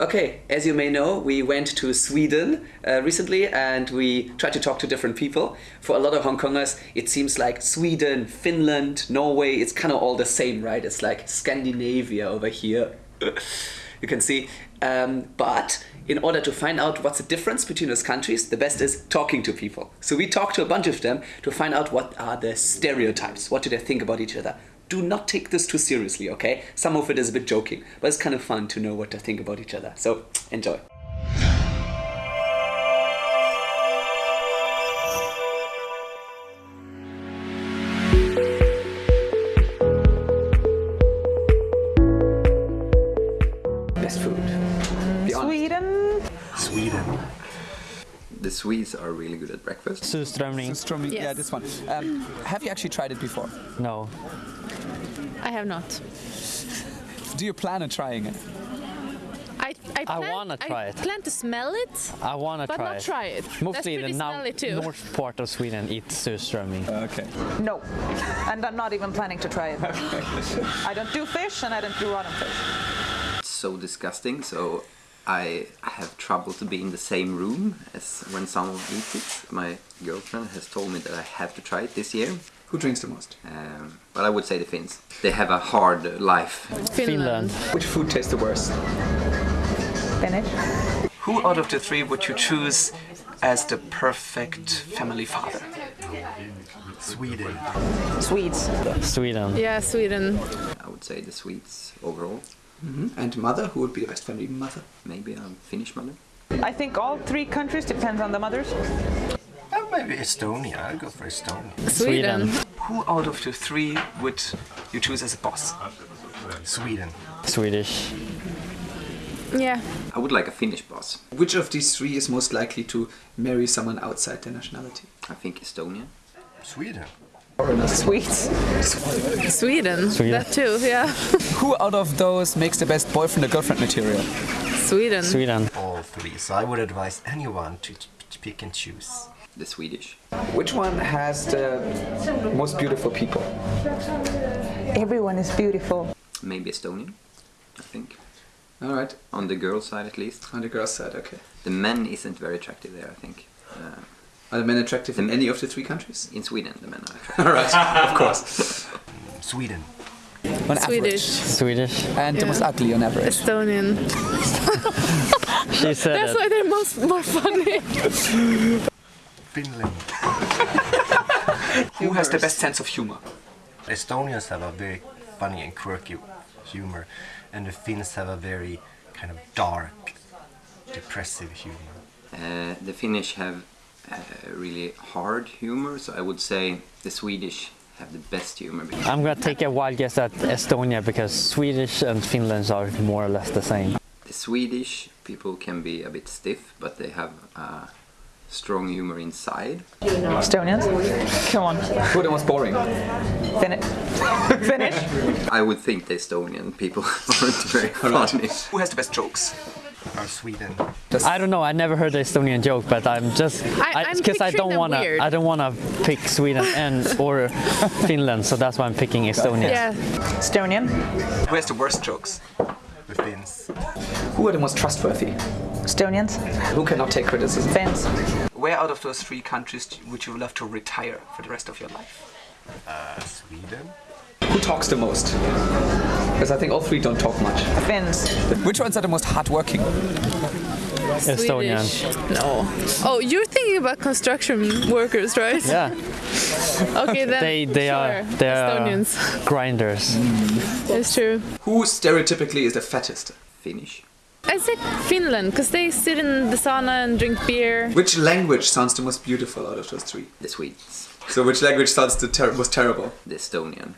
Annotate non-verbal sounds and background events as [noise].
Okay, as you may know, we went to Sweden uh, recently and we tried to talk to different people. For a lot of Hong Kongers, it seems like Sweden, Finland, Norway, it's kind of all the same, right? It's like Scandinavia over here. [laughs] you can see. Um, but in order to find out what's the difference between those countries, the best is talking to people. So we talked to a bunch of them to find out what are the stereotypes, what do they think about each other. Do not take this too seriously, okay? Some of it is a bit joking, but it's kind of fun to know what they think about each other. So enjoy. Best food. Sweden. Sweden. The Swedes are really good at breakfast. Surströmming? Strömming, yeah, this one. Um, have you actually tried it before? No. I have not. Do you plan on trying it? I I, plan, I wanna try I it. plan to smell it, I wanna try it. but try not try it. Mostly That's the pretty now smelly too. north part of Sweden eats surströmming. Okay. No, and I'm not even planning to try it. [laughs] I don't do fish and I don't do rotten fish. It's so disgusting, so I have trouble to be in the same room as when someone eats it. My girlfriend has told me that I have to try it this year. Who drinks the most? Um, but I would say the Finns. They have a hard life. Finland. Which food tastes the worst? Finnish. Who out of the three would you choose as the perfect family father? Sweden. Swedes. Sweden. Yeah, Sweden. I would say the Swedes overall. Mm-hmm. And mother? Who would be the best family mother? Maybe a Finnish mother. I think all three countries depends on the mothers. Oh, maybe Estonia. I'll go for Estonia. Sweden. Who out of the three would you choose as a boss? Sweden. Swedish. Yeah. I would like a Finnish boss. Which of these three is most likely to marry someone outside their nationality? I think Estonia. Sweden. Swedes. Sweden. Sweden. That too. Yeah. [laughs] Who out of those makes the best boyfriend or girlfriend material? Sweden. Sweden. All three. So I would advise anyone to, to pick and choose. The Swedish. Which one has the most beautiful people? Everyone is beautiful. Maybe Estonian, I think. All right, On the girl side at least. on the girls' side, okay. The men isn't very attractive there, I think. Uh, Are the men attractive in any of the three countries? in Sweden, the men are [laughs] attractive. All right, of [laughs] course. Sweden. On Swedish. average. Swedish. And the Yeah. most ugly on average. Estonian. [laughs] She said That's it. why they're most more funny. Finland. Who has the best sense of humor? Estonians have a very funny and quirky humor, and the Finns have a very kind of dark, depressive humor. Uh, the Finnish have uh, really hard humor, so I would say the Swedish have the best humor. I'm gonna take a wild guess at Estonia because Swedish and Finland are more or less the same. The Swedish people can be a bit stiff, but they have uh, strong humor inside. Estonians. Come on. Who are the most boring? Finnish. [laughs] Finnish. I would think the Estonian people [laughs] aren't very funny. Who has the best jokes? Or Sweden. I don't know. I never heard the Estonian joke, but I'm just I- I'm because I, don't wanna. I don't wanna pick Sweden and or [laughs] Finland, so that's why I'm picking Estonia. Yeah. Estonian. Who has the worst jokes? The Finns. Who are the most trustworthy? Estonians. Who cannot take criticism? Finns. Where out of those three countries would you love to retire for the rest of your life? Uh, Sweden. Who talks the most? Because I think all three don't talk much. Finns. Which ones are the most hardworking? Estonian. Swedish. No. Oh, you're thinking about construction workers, right? Yeah, [laughs] Okay, then. they they sure. are they are Estonians. grinders. It's true. Who stereotypically is the fattest? Finnish. I say Finland because they sit in the sauna and drink beer. Which language sounds the most beautiful out of those three? The Swedes. So which language sounds the ter- most terrible? The Estonian.